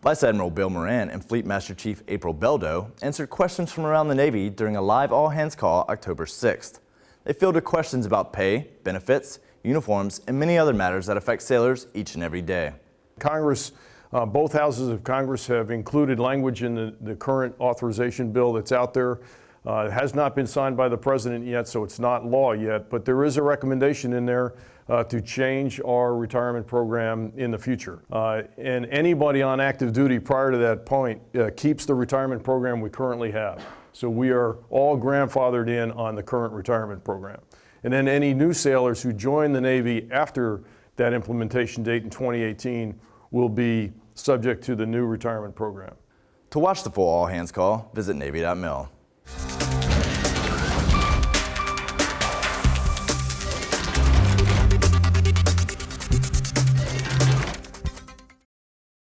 Vice Admiral Bill Moran and Fleet Master Chief April Beldo answered questions from around the Navy during a live all-hands call October 6th. They fielded questions about pay, benefits, uniforms, and many other matters that affect sailors each and every day. Congress, uh, both houses of Congress have included language in the, the current authorization bill that's out there. Uh, it has not been signed by the president yet, so it's not law yet, but there is a recommendation in there uh, to change our retirement program in the future. Uh, and anybody on active duty prior to that point uh, keeps the retirement program we currently have. So we are all grandfathered in on the current retirement program. And then any new sailors who join the Navy after that implementation date in 2018 will be subject to the new retirement program. To watch the full all-hands call, visit Navy.mil.